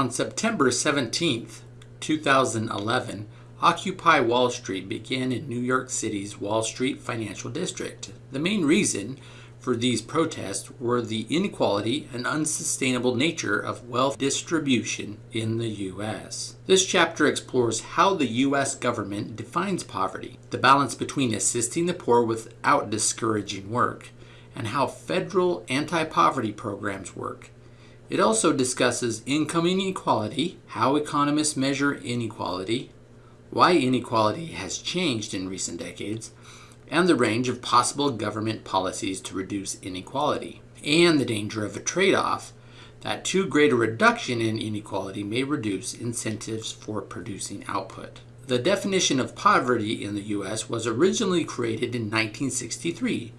On September 17, 2011, Occupy Wall Street began in New York City's Wall Street Financial District. The main reason for these protests were the inequality and unsustainable nature of wealth distribution in the U.S. This chapter explores how the U.S. government defines poverty, the balance between assisting the poor without discouraging work, and how federal anti poverty programs work. It also discusses income inequality, how economists measure inequality, why inequality has changed in recent decades, and the range of possible government policies to reduce inequality, and the danger of a trade off that too great a reduction in inequality may reduce incentives for producing output. The definition of poverty in the U.S. was originally created in 1963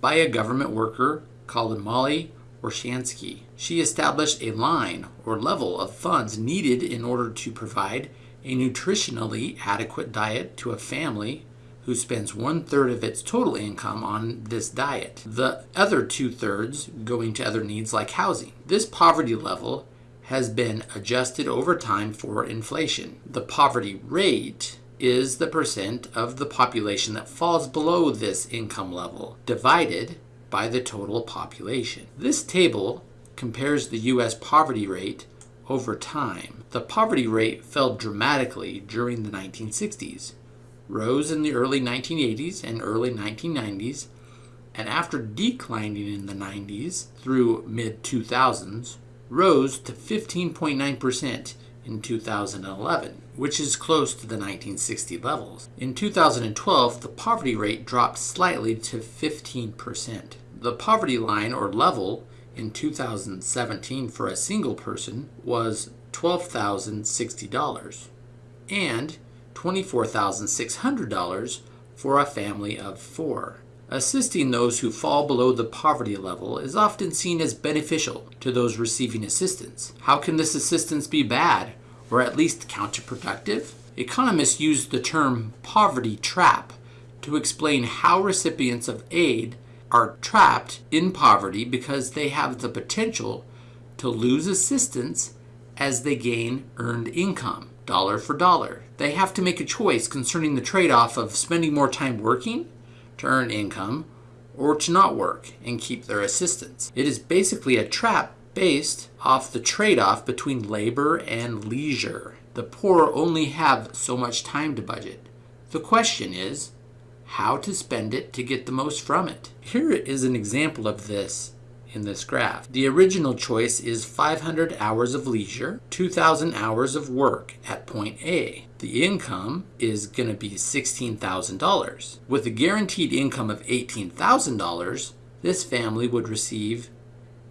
by a government worker called Mollie Orshansky. She established a line or level of funds needed in order to provide a nutritionally adequate diet to a family who spends one third of its total income on this diet, the other two thirds going to other needs like housing. This poverty level has been adjusted over time for inflation. The poverty rate is the percent of the population that falls below this income level divided by the total population. This table compares the U.S. poverty rate over time. The poverty rate fell dramatically during the 1960s, rose in the early 1980s and early 1990s, and after declining in the 90s through mid 2000s, rose to 15.9% in 2011, which is close to the 1960 levels. In 2012, the poverty rate dropped slightly to 15%. The poverty line or level in 2017 for a single person was $12,060 and $24,600 for a family of four. Assisting those who fall below the poverty level is often seen as beneficial to those receiving assistance. How can this assistance be bad or at least counterproductive? Economists use the term poverty trap to explain how recipients of aid are trapped in poverty because they have the potential to lose assistance as they gain earned income, dollar for dollar. They have to make a choice concerning the trade off of spending more time working to earn income or to not work and keep their assistance. It is basically a trap based off the trade off between labor and leisure. The poor only have so much time to budget. The question is, how to spend it to get the most from it. Here is an example of this in this graph. The original choice is 500 hours of leisure, 2,000 hours of work at point A. The income is going to be $16,000. With a guaranteed income of $18,000, this family would receive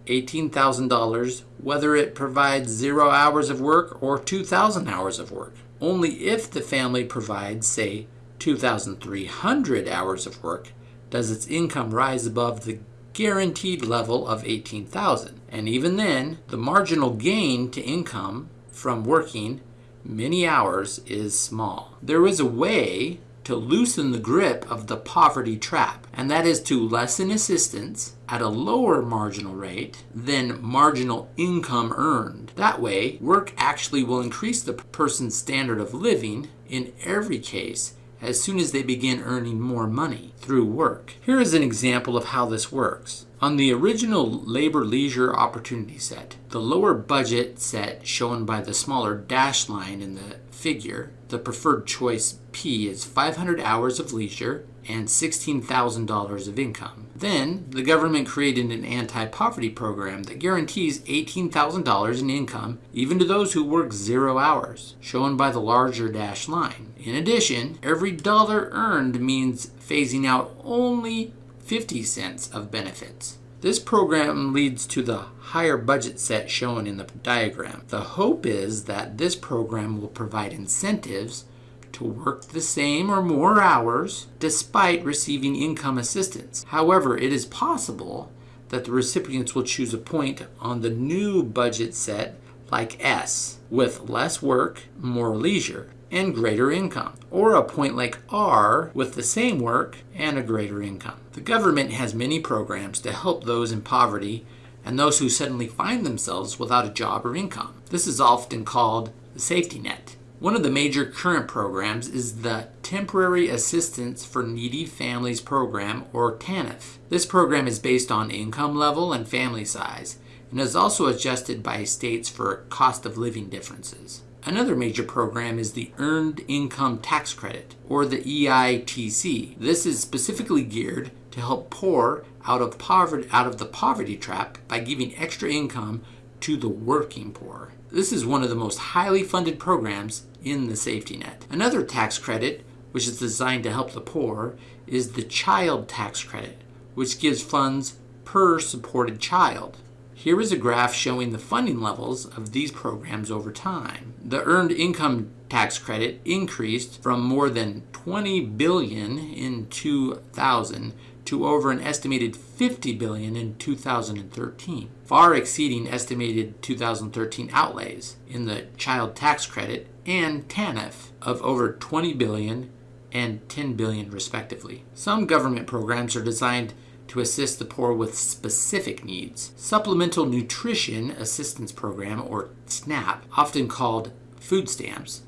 $18,000 whether it provides zero hours of work or 2,000 hours of work. Only if the family provides, say, 2,300 hours of work does its income rise above the guaranteed level of 18,000. And even then, the marginal gain to income from working many hours is small. There is a way to loosen the grip of the poverty trap, and that is to lessen assistance at a lower marginal rate than marginal income earned. That way, work actually will increase the person's standard of living in every case as soon as they begin earning more money through work. Here is an example of how this works. On the original labor leisure opportunity set, the lower budget set shown by the smaller dashed line in the figure, the preferred choice P is 500 hours of leisure and $16,000 of income. Then, the government created an anti poverty program that guarantees $18,000 in income even to those who work zero hours, shown by the larger dashed line. In addition, every dollar earned means phasing out only 50 cents of benefits. This program leads to the higher budget set shown in the diagram. The hope is that this program will provide incentives to work the same or more hours despite receiving income assistance. However, it is possible that the recipients will choose a point on the new budget set like S with less work, more leisure, and greater income, or a point like R with the same work and a greater income. The government has many programs to help those in poverty and those who suddenly find themselves without a job or income. This is often called the safety net. One of the major current programs is the Temporary Assistance for Needy Families Program, or TANF. This program is based on income level and family size and is also adjusted by states for cost of living differences. Another major program is the Earned Income Tax Credit, or the EITC. This is specifically geared to help poor out of poverty out of the poverty trap by giving extra income to the working poor. This is one of the most highly funded programs in the safety net. Another tax credit, which is designed to help the poor, is the Child Tax Credit, which gives funds per supported child. Here is a graph showing the funding levels of these programs over time. The earned income tax credit increased from more than 20 billion in 2000 to over an estimated 50 billion in 2013, far exceeding estimated 2013 outlays in the child tax credit and TANF of over 20 billion and 10 billion respectively. Some government programs are designed to assist the poor with specific needs. Supplemental Nutrition Assistance Program, or SNAP, often called food stamps,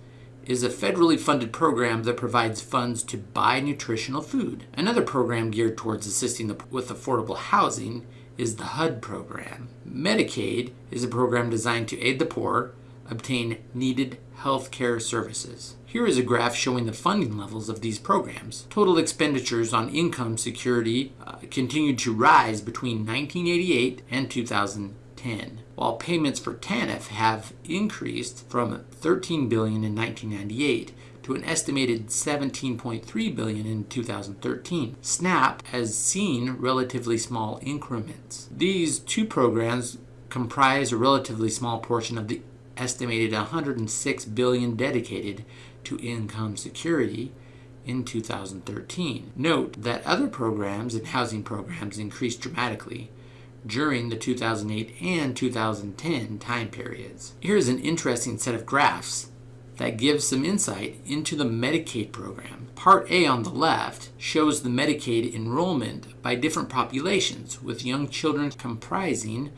is a federally funded program that provides funds to buy nutritional food. Another program geared towards assisting the, with affordable housing is the HUD program. Medicaid is a program designed to aid the poor obtain needed health care services. Here is a graph showing the funding levels of these programs. Total expenditures on income security uh, continued to rise between 1988 and 2010, while payments for TANF have increased from 13 billion in 1998 to an estimated 17.3 billion in 2013. SNAP has seen relatively small increments. These two programs comprise a relatively small portion of the estimated 106 billion dedicated to income security in 2013. Note that other programs and housing programs increased dramatically during the 2008 and 2010 time periods. Here's an interesting set of graphs that gives some insight into the Medicaid program. Part A on the left shows the Medicaid enrollment by different populations, with young children comprising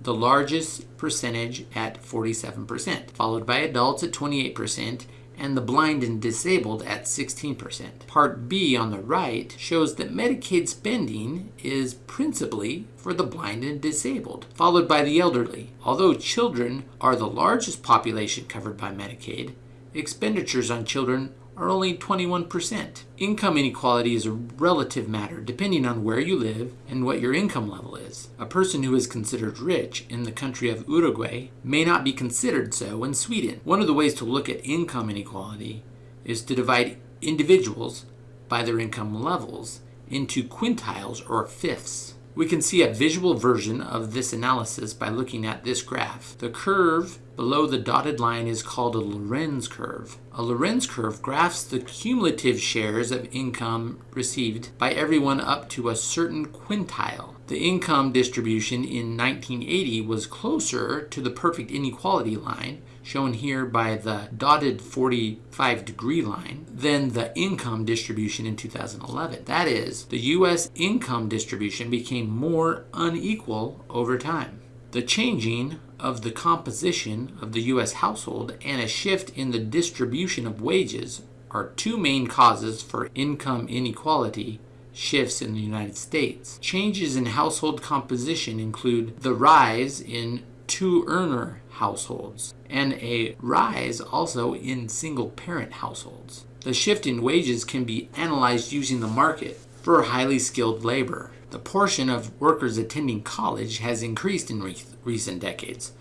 the largest percentage at 47%, followed by adults at 28%, and the blind and disabled at 16%. Part B on the right shows that Medicaid spending is principally for the blind and disabled, followed by the elderly. Although children are the largest population covered by Medicaid, expenditures on children are only 21%. Income inequality is a relative matter depending on where you live and what your income level is. A person who is considered rich in the country of Uruguay may not be considered so in Sweden. One of the ways to look at income inequality is to divide individuals by their income levels into quintiles or fifths. We can see a visual version of this analysis by looking at this graph. The curve below the dotted line is called a Lorenz curve. A Lorenz curve graphs the cumulative shares of income received by everyone up to a certain quintile. The income distribution in 1980 was closer to the perfect inequality line, shown here by the dotted 45 degree line, than the income distribution in 2011. That is, the U.S. income distribution became more unequal over time. The changing of the composition of the U.S. household and a shift in the distribution of wages are two main causes for income inequality shifts in the United States. Changes in household composition include the rise in two earner households and a rise also in single parent households. The shift in wages can be analyzed using the market for highly skilled labor. The portion of workers attending college has increased in re- recent decades.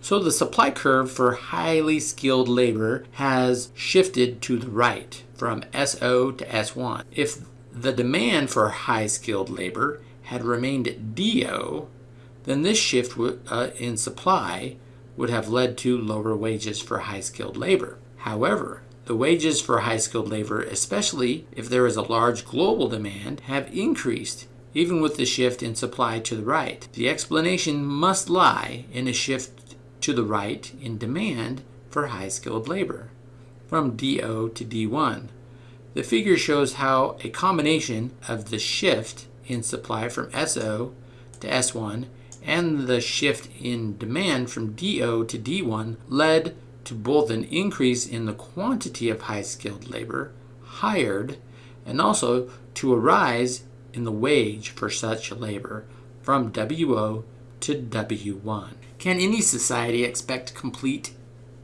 So the supply curve for highly skilled labor has shifted to the right from SO to S1. If the demand for high skilled labor had remained DO, then this shift uh, in supply would have led to lower wages for high skilled labor. However, the wages for high skilled labor, especially if there is a large global demand, have increased even with the shift in supply to the right. The explanation must lie in a shift to the right in demand for high skilled labor from DO to D1. The figure shows how a combination of the shift in supply from SO to S1 and the shift in demand from DO to D1 led to both an increase in the quantity of high skilled labor hired and also to a rise in the wage for such labor from WO to W1. Can any society expect complete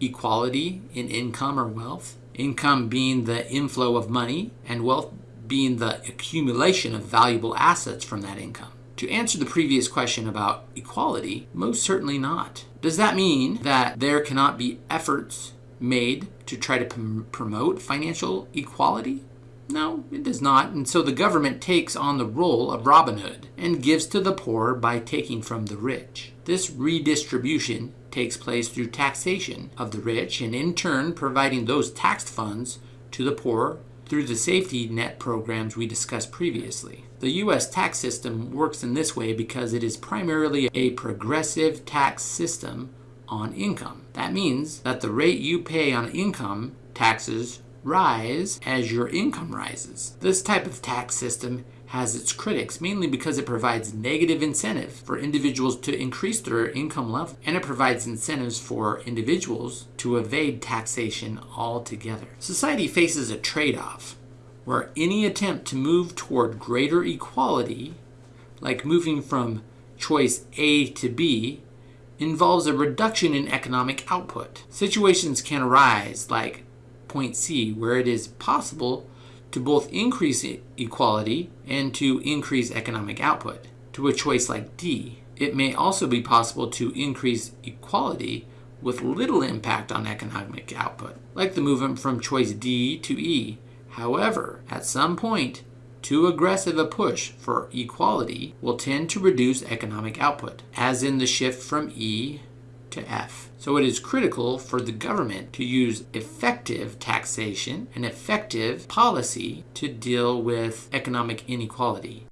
equality in income or wealth? Income being the inflow of money, and wealth being the accumulation of valuable assets from that income. To answer the previous question about equality, most certainly not. Does that mean that there cannot be efforts made to try to prom- promote financial equality? No, it does not. And so the government takes on the role of Robin Hood and gives to the poor by taking from the rich. This redistribution takes place through taxation of the rich and in turn providing those taxed funds to the poor through the safety net programs we discussed previously. The U.S. tax system works in this way because it is primarily a progressive tax system on income. That means that the rate you pay on income taxes rise as your income rises. This type of tax system has its critics, mainly because it provides negative incentive for individuals to increase their income level, and it provides incentives for individuals to evade taxation altogether. Society faces a trade off where any attempt to move toward greater equality, like moving from choice A to B, involves a reduction in economic output. Situations can arise like point C, where it is possible to both increase equality and to increase economic output. To a choice like D, it may also be possible to increase equality with little impact on economic output, like the movement from choice D to E. However, at some point, too aggressive a push for equality will tend to reduce economic output, as in the shift from E to F. So it is critical for the government to use effective taxation and effective policy to deal with economic inequality.